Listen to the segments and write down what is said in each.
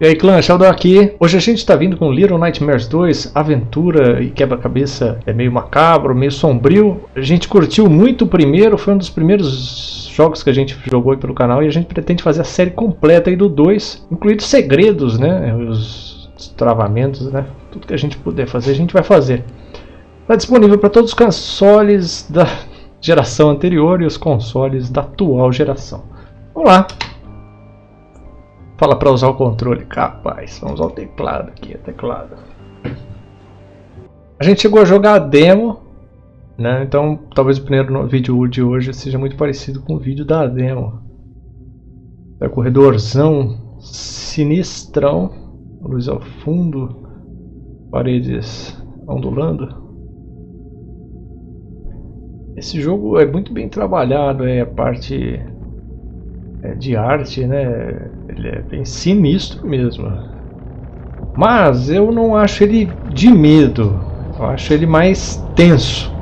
E aí clã, Sheldon aqui. Hoje a gente está vindo com Little Nightmares 2, aventura e quebra-cabeça é meio macabro, meio sombrio. A gente curtiu muito o primeiro, foi um dos primeiros jogos que a gente jogou aí pelo canal e a gente pretende fazer a série completa aí do 2, incluindo segredos, né, os travamentos, né, tudo que a gente puder fazer a gente vai fazer. Está disponível para todos os consoles da geração anterior e os consoles da atual geração. Vamos lá! Fala para usar o controle. Capaz, vamos usar o teclado aqui, o teclado. A gente chegou a jogar a demo, né? Então talvez o primeiro vídeo de hoje seja muito parecido com o vídeo da demo. É corredorzão sinistrão, luz ao fundo, paredes ondulando. Esse jogo é muito bem trabalhado, é a parte é, de arte, né? Ele é bem sinistro mesmo. Mas eu não acho ele de medo. Eu acho ele mais tenso.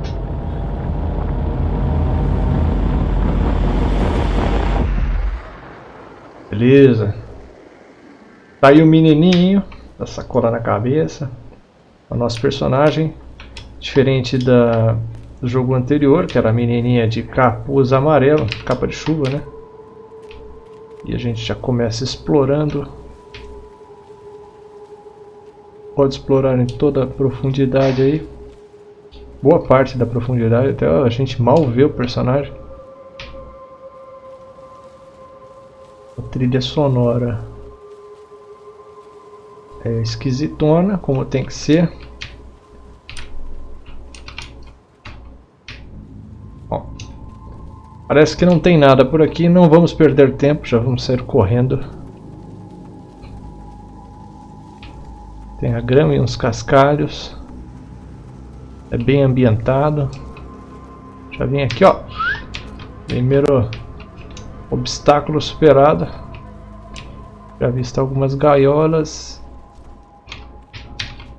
Beleza. Tá aí o menininho, da sacola na cabeça. O nosso personagem, diferente da, do jogo anterior, que era a menininha de capuz amarelo, capa de chuva, né? E a gente já começa explorando. Pode explorar em toda a profundidade aí. Boa parte da profundidade, até a gente mal vê o personagem. A trilha sonora é esquisitona, como tem que ser. Parece que não tem nada por aqui, não vamos perder tempo, já vamos sair correndo. Tem a grama e uns cascalhos. É bem ambientado. Já vim aqui, ó. Primeiro obstáculo superado. Já visto algumas gaiolas.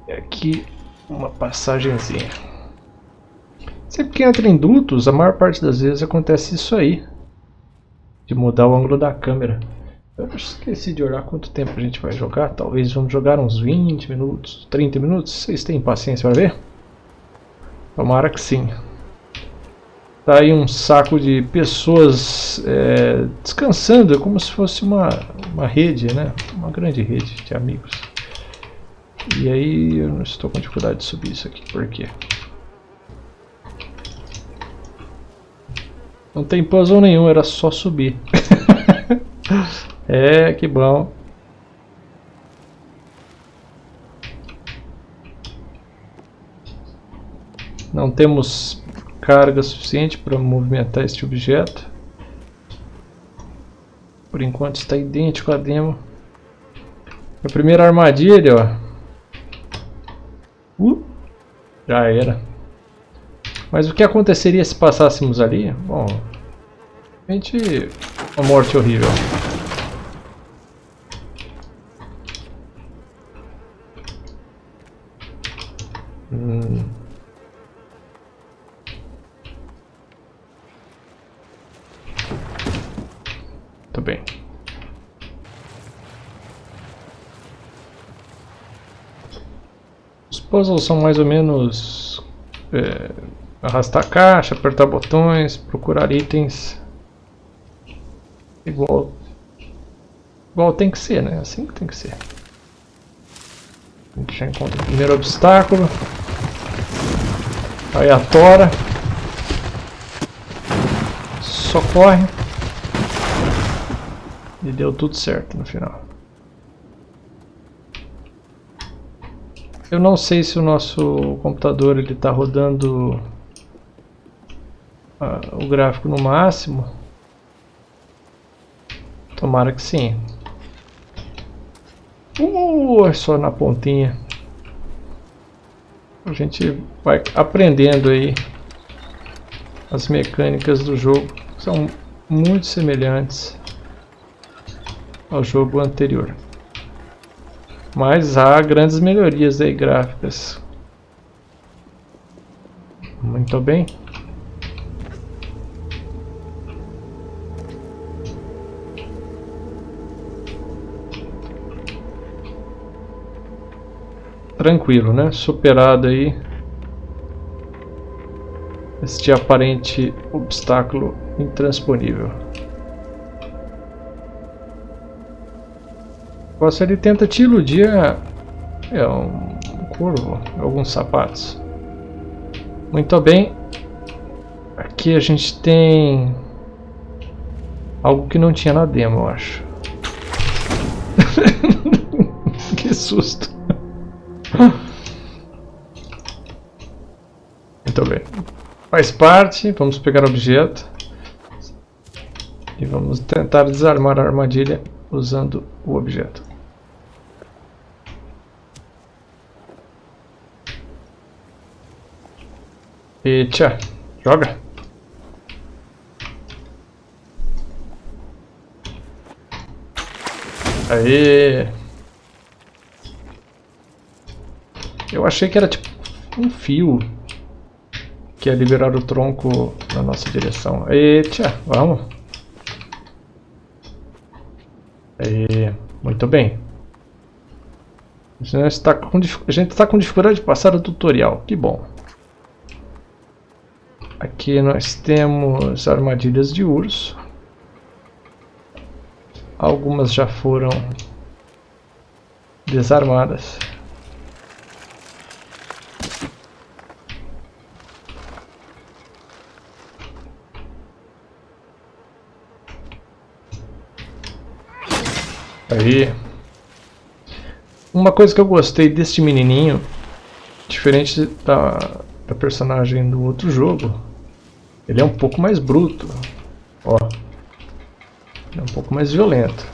E aqui uma passagenzinha. Sempre que entra em dutos, a maior parte das vezes acontece isso aí. De mudar o ângulo da câmera. Eu esqueci de olhar quanto tempo a gente vai jogar. Talvez vamos jogar uns 20 minutos, 30 minutos. Vocês têm paciência para ver? Tomara que sim. Tá aí um saco de pessoas é, descansando, é como se fosse uma, uma rede, né? Uma grande rede de amigos. E aí eu não estou com dificuldade de subir isso aqui, por quê? Não tem puzzle nenhum, era só subir. é, que bom. Não temos carga suficiente para movimentar este objeto. Por enquanto está idêntico a demo. A primeira armadilha, ó. Uh, já era. Mas o que aconteceria se passássemos ali? Bom, realmente uma morte horrível. Hum. Muito bem. Os puzzles são mais ou menos é, Arrastar a caixa, apertar botões, procurar itens. Igual, igual tem que ser, né? Assim que tem que ser. A gente já encontra o primeiro obstáculo. Aí a tora. Só corre. E deu tudo certo no final. Eu não sei se o nosso computador ele está rodando o gráfico no máximo. Tomara que sim. Uh, é só na pontinha. A gente vai aprendendo aí as mecânicas do jogo. São muito semelhantes ao jogo anterior. Mas há grandes melhorias aí gráficas. Muito bem. Tranquilo, né? Superado aí este aparente obstáculo intransponível. Você ele tenta te iludir é, um corvo, alguns sapatos. Muito bem. Aqui a gente tem algo que não tinha na demo, eu acho. que susto. Muito bem. Faz parte, vamos pegar o objeto. E vamos tentar desarmar a armadilha usando o objeto. E tchá, joga. Aê! Eu achei que era tipo um fio que ia liberar o tronco na nossa direção. Tchá, vamos. Aê, muito bem. A gente está com, a gente está com dificuldade de passar o tutorial, que bom. Aqui nós temos armadilhas de urso. Algumas já foram desarmadas. Aí. Uma coisa que eu gostei deste menininho, diferente da, da personagem do outro jogo, ele é um pouco mais bruto. Ó. Ele é um pouco mais violento.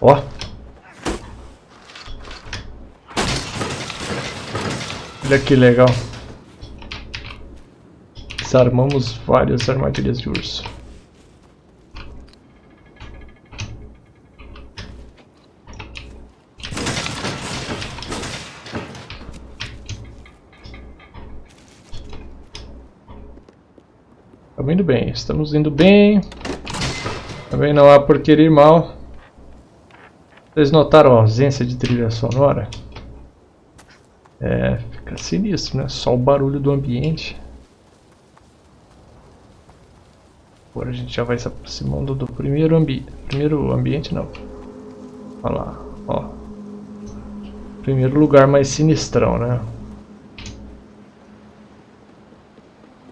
Ó. Olha que legal. Desarmamos várias armadilhas de urso. Indo bem, estamos indo bem. Também não há por querer mal. Vocês notaram a ausência de trilha sonora? É, fica sinistro, né? Só o barulho do ambiente. Agora a gente já vai se aproximando do primeiro ambiente. Primeiro ambiente não. Olha lá, ó. Primeiro lugar mais sinistrão, né?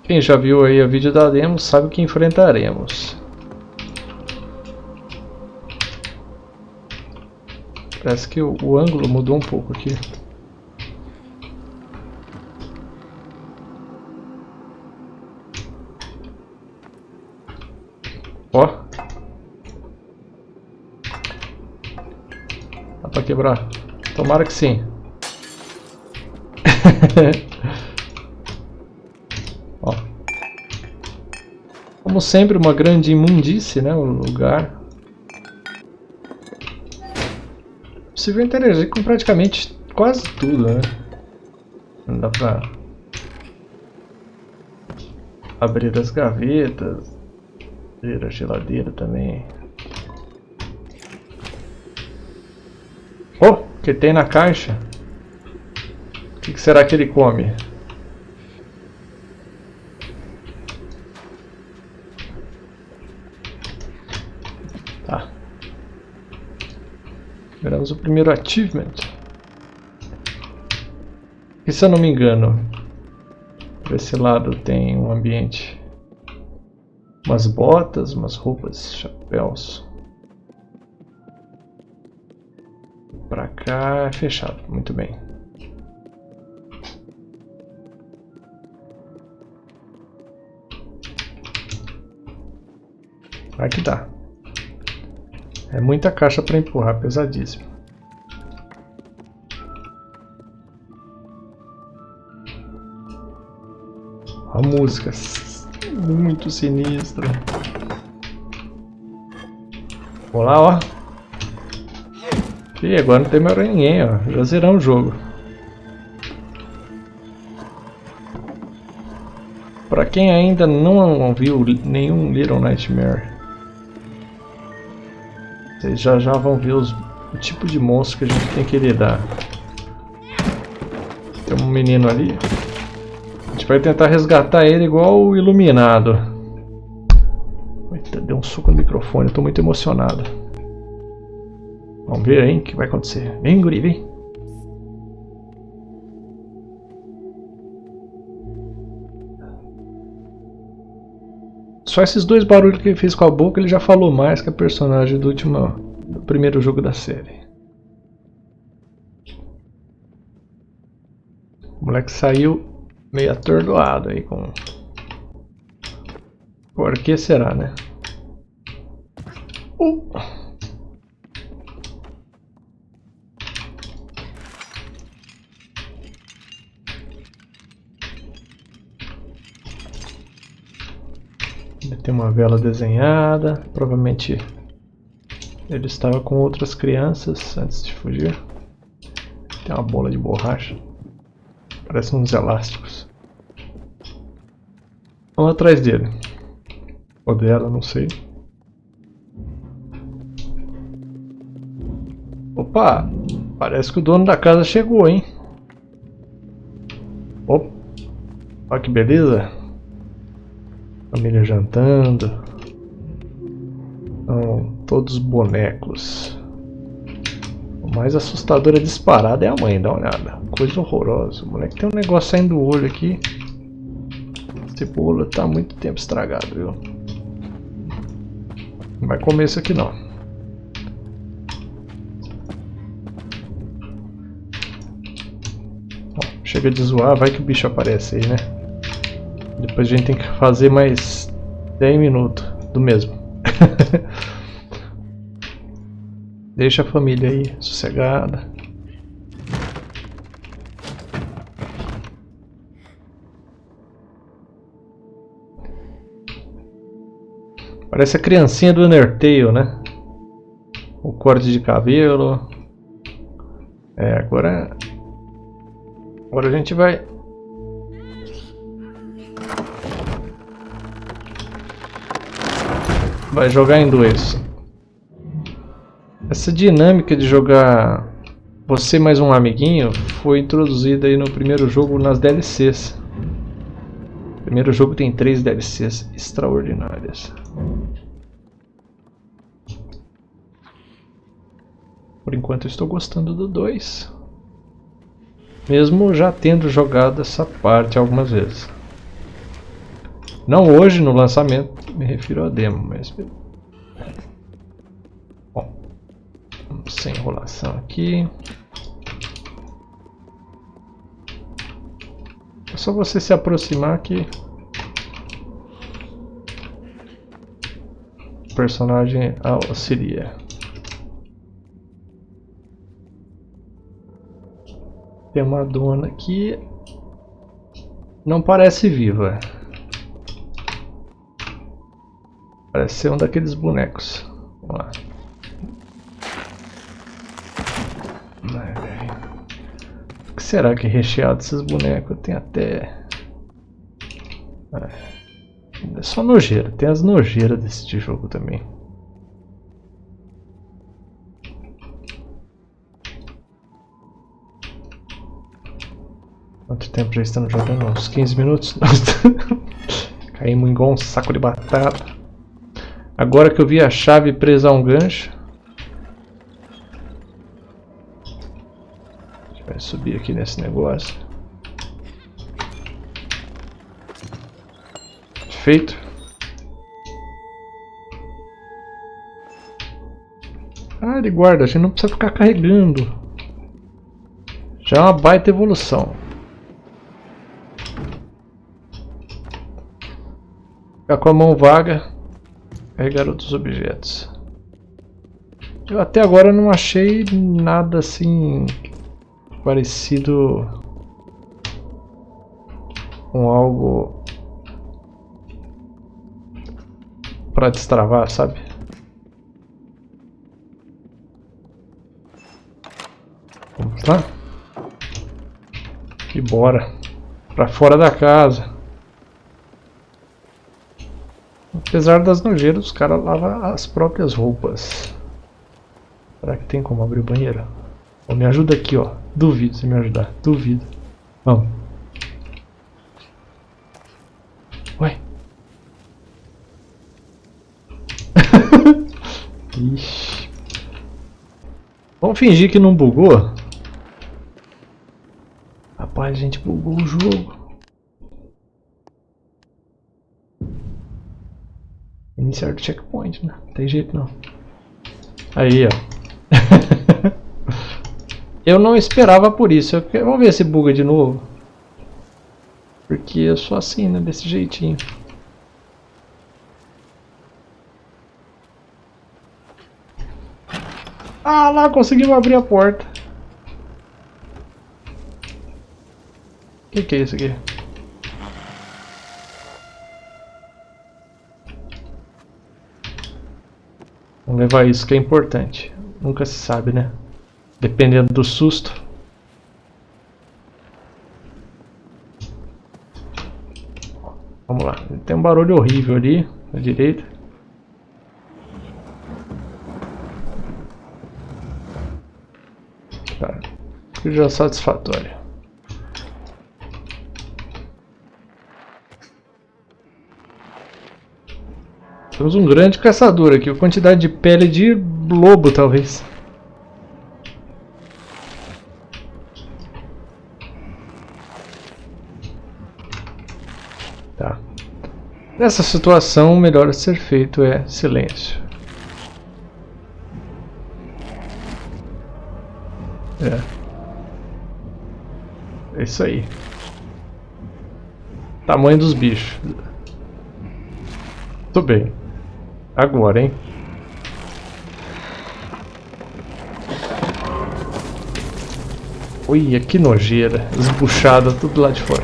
Quem já viu aí o vídeo da demo sabe o que enfrentaremos. Parece que o, o ângulo mudou um pouco aqui. Ó. Dá pra quebrar. Tomara que sim. Como sempre, uma grande imundície, né? O lugar. Possível interagir com praticamente quase tudo, né? Não dá pra abrir as gavetas, abrir a geladeira também. Oh, o que tem na caixa? O que será que ele come? Liberamos o primeiro achievement. E se eu não me engano, por esse lado tem um ambiente. Umas botas, umas roupas, chapéus. Pra cá é fechado, muito bem. Aqui tá. É muita caixa para empurrar, pesadíssimo. A música, muito sinistra. Vamos lá, ó. E agora não tem mais ninguém, ó. Já zeramos o jogo. Para quem ainda não viu nenhum Little Nightmare vocês já já vão ver os o tipo de monstro que a gente tem que lidar. Tem um menino ali. A gente vai tentar resgatar ele igual o Iluminado. Eita, deu um suco no microfone, tô muito emocionado. Vamos ver aí o que vai acontecer. Vem, guri, vem. Só esses dois barulhos que ele fez com a boca, ele já falou mais que a personagem do último, do primeiro jogo da série. O moleque saiu meio atordoado aí com... Por que será, né? Uh. Tem uma vela desenhada, provavelmente ele estava com outras crianças antes de fugir. Tem uma bola de borracha. Parece uns elásticos. Vamos atrás dele. Ou dela, não sei. Opa! Parece que o dono da casa chegou, hein? Opa! Olha que beleza! Família jantando. Então, todos bonecos. O mais assustador é disparado é a mãe, dá uma olhada. Coisa horrorosa. O moleque tem um negócio saindo do olho aqui. Esse bolo tá muito tempo estragado, viu? Não vai comer isso aqui não. Chega de zoar, vai que o bicho aparece aí, né? Depois a gente tem que fazer mais 10 minutos do mesmo. Deixa a família aí sossegada. Parece a criancinha do Undertale, né? O corte de cabelo. É, agora... Agora a gente vai Vai jogar em dois. Essa dinâmica de jogar você mais um amiguinho foi introduzida aí no primeiro jogo nas DLCs. O primeiro jogo tem três DLCs extraordinárias. Por enquanto estou gostando do 2. Mesmo já tendo jogado essa parte algumas vezes. Não hoje no lançamento, me refiro a demo, mas... Bom, sem enrolação aqui. É só você se aproximar que... O personagem auxilia. Tem uma dona aqui... Não parece viva. Parece ser um daqueles bonecos. Vamos lá. O que será que é recheado esses bonecos? Tem até... É só nojeira. Tem as nojeiras desse jogo também. Quanto tempo já estamos jogando? Uns 15 minutos? Caímos igual um saco de batata. Agora que eu vi a chave presa a um gancho. A gente vai subir aqui nesse negócio. Feito. Ah, ele guarda, a gente não precisa ficar carregando. Já é uma baita evolução. Ficar com a mão vaga Carregar outros objetos. Eu até agora não achei nada assim parecido com algo para destravar, sabe? Vamos lá? E bora para fora da casa. Apesar das nojeiras, os caras lavam as próprias roupas. Será que tem como abrir o banheiro? Oh, me ajuda aqui, ó. Duvido você me ajudar. Duvido. Vamos. Ué. Ixi. Vamos fingir que não bugou. Rapaz, a gente bugou o jogo. Iniciar do checkpoint, né? Não tem jeito não. Aí, ó. eu não esperava por isso. Eu... Vamos ver se buga de novo. Porque eu sou assim, né? Desse jeitinho. Ah lá, conseguimos abrir a porta. O que, que é isso aqui? Vamos levar isso que é importante. Nunca se sabe, né? Dependendo do susto. Vamos lá. Tem um barulho horrível ali, à direita. Tá. Já é satisfatório. Temos um grande caçador aqui, a quantidade de pele de lobo talvez. Tá. Nessa situação, o melhor a ser feito é silêncio. É. É isso aí. Tamanho dos bichos. Tudo bem. Agora, hein? Olha que nojeira. Esbuchada tudo lá de fora.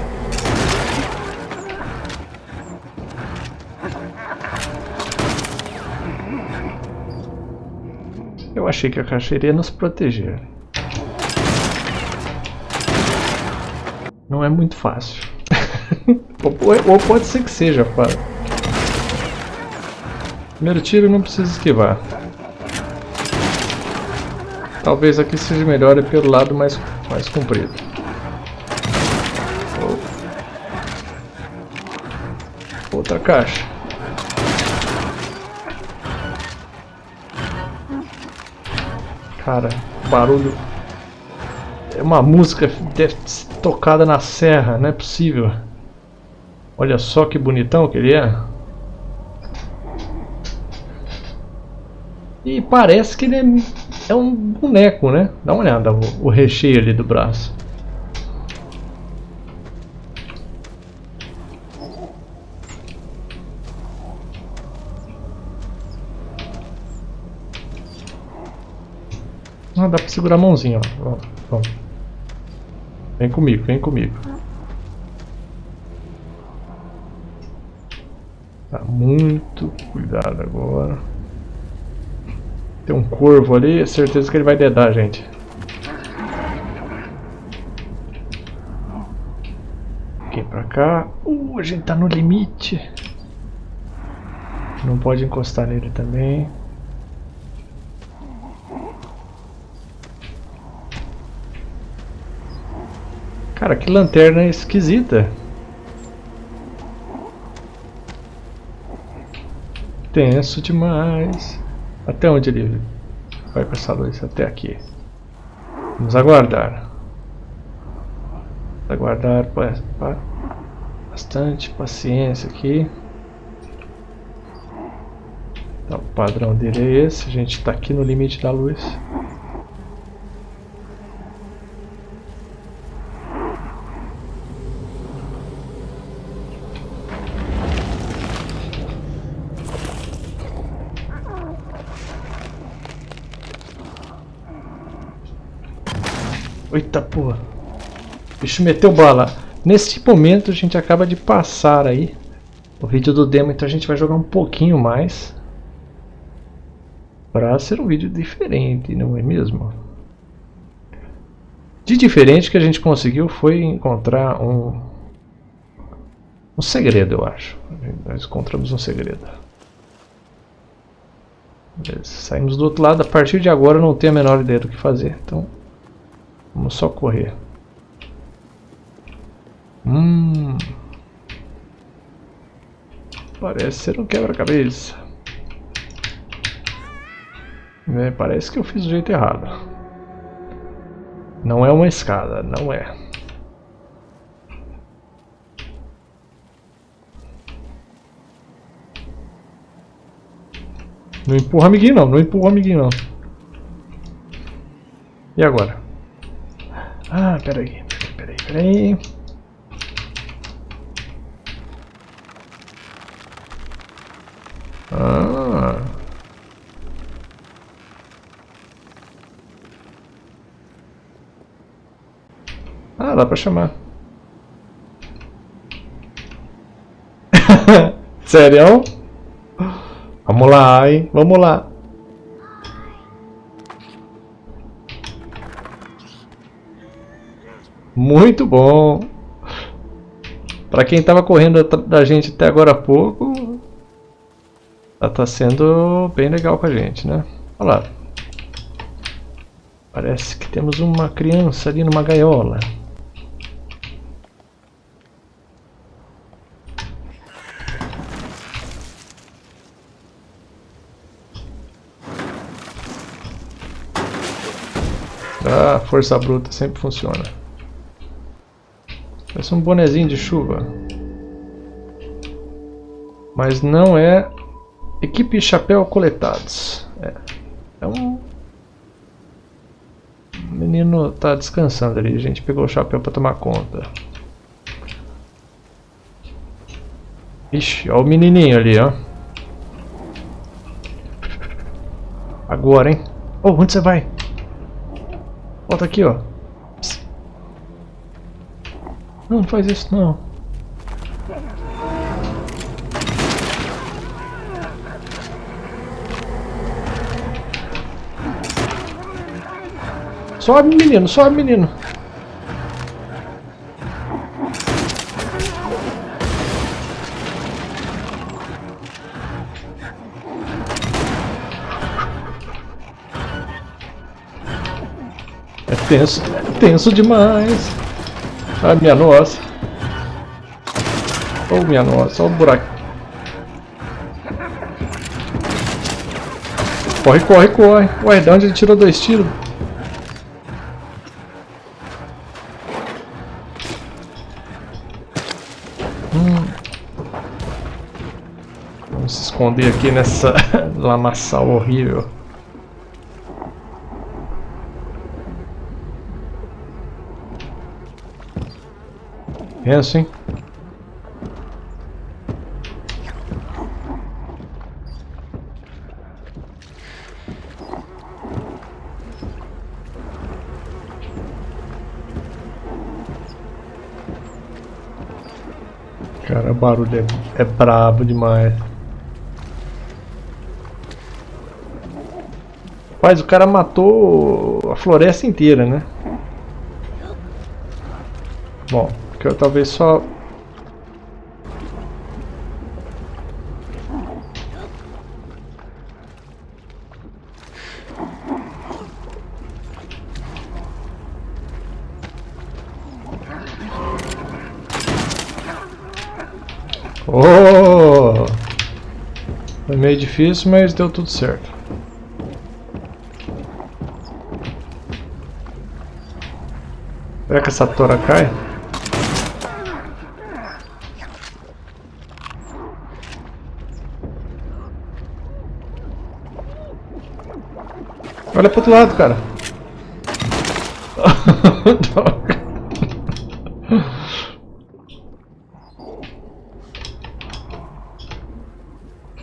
Eu achei que a caixa iria nos proteger. Não é muito fácil. ou pode ser que seja fácil. Primeiro tiro não precisa esquivar. Talvez aqui seja melhor ir pelo lado mais, mais comprido. Outra caixa. Cara, barulho. É uma música deve ser tocada na serra, não é possível. Olha só que bonitão que ele é. E parece que ele é, é um boneco, né? Dá uma olhada o, o recheio ali do braço. Ah, dá pra segurar a mãozinha, ó. Vem comigo, vem comigo. Tá muito cuidado agora. Tem um corvo ali, é certeza que ele vai dedar a gente. Aqui pra cá. Uh, a gente tá no limite. Não pode encostar nele também. Cara, que lanterna esquisita. Tenso demais. Até onde ele vai com essa luz? Até aqui. Vamos aguardar. Aguardar bastante paciência aqui. Então, o padrão dele é esse. A gente está aqui no limite da luz. Eita porra. O bicho meteu bala. Nesse momento a gente acaba de passar aí o vídeo do demo, então a gente vai jogar um pouquinho mais. Para ser um vídeo diferente, não é mesmo? De diferente que a gente conseguiu foi encontrar um, um segredo, eu acho. Nós encontramos um segredo. Beleza, saímos do outro lado. A partir de agora não tenho a menor ideia do que fazer. Então, vamos só correr. Hum... Parece ser um quebra-cabeça. É, parece que eu fiz do jeito errado. Não é uma escada, não é. Não empurra amiguinho não, não empurra amiguinho não. E agora? Peraí, peraí, peraí. Ah. Ah, dá pra chamar. Sério? Vamos lá, hein? Vamos lá. Muito bom. Para quem estava correndo da gente até agora há pouco, tá, tá sendo bem legal com a gente, né? Olha lá. Parece que temos uma criança ali numa gaiola. Ah, força bruta sempre funciona. Parece um bonezinho de chuva. Mas não é equipe chapéu coletados. É, é um... O menino tá descansando ali. A gente pegou o chapéu para tomar conta. Ixi, olha o menininho ali, ó. Agora, hein? Oh, onde você vai? Volta aqui, ó. Não, faz isso não. Sobe, menino, sobe, menino. tenso, tenso demais. Ai, minha nossa. Oh, minha nossa, olha o buraco. Corre, corre, corre. Ué, de onde ele tirou dois tiros? Hum. Vamos se esconder aqui nessa lamaçal horrível. Pensa, hein? Cara, o barulho é, é brabo demais. Rapaz, o cara matou a floresta inteira, né? Bom, que talvez só... Oh! Foi meio difícil, mas deu tudo certo. Será que essa tora cai? Olha pro outro lado, cara.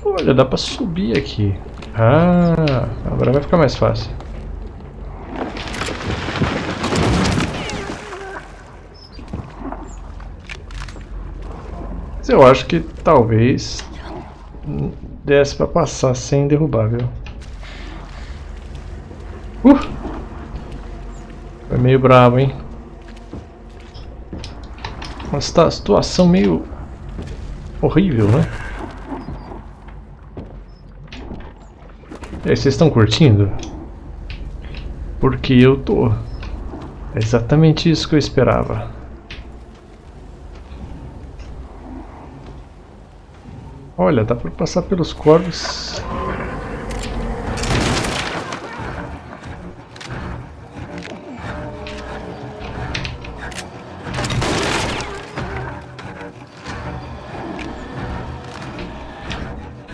Olha, dá pra subir aqui. Ah, agora vai ficar mais fácil. Mas eu acho que talvez desse pra passar sem derrubar, viu? Uh! Foi meio bravo, hein? Uma situação meio horrível, né? E aí, vocês estão curtindo? Porque eu tô. É exatamente isso que eu esperava. Olha, dá pra passar pelos corvos.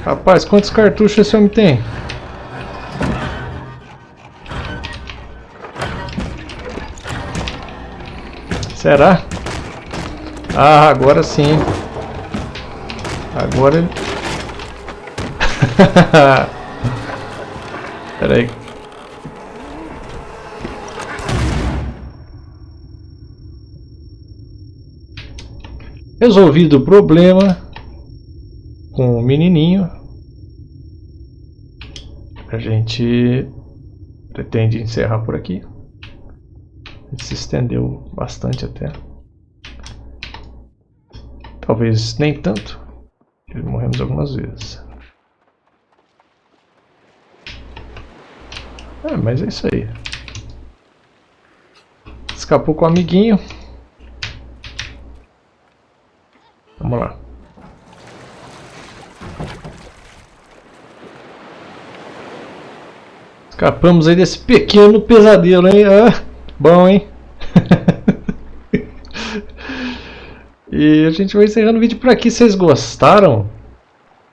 Rapaz, quantos cartuchos esse homem tem? Será? Ah, agora sim. Agora ele... Pera aí. Resolvido o problema com o menininho, a gente pretende encerrar por aqui. Se estendeu bastante até. Talvez nem tanto. Morremos algumas vezes. É, mas é isso aí. Escapou com o amiguinho. Vamos lá. Escapamos aí desse pequeno pesadelo, hein? Ah, bom, hein? E a gente vai encerrando o vídeo por aqui. Vocês gostaram,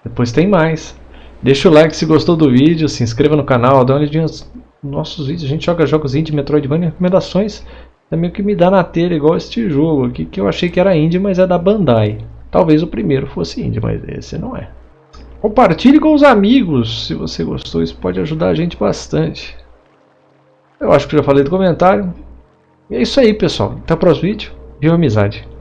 depois tem mais. Deixa o like se gostou do vídeo, se inscreva no canal, dá uma olhadinha nos nossos vídeos. A gente joga jogos indie, Metroidvania, recomendações. É meio que me dá na telha, igual este jogo aqui, que eu achei que era indie, mas é da Bandai. Talvez o primeiro fosse indie, mas esse não é. Compartilhe com os amigos, se você gostou, isso pode ajudar a gente bastante. Eu acho que já falei do comentário. E é isso aí, pessoal. Até o próximo vídeo. Viva amizade!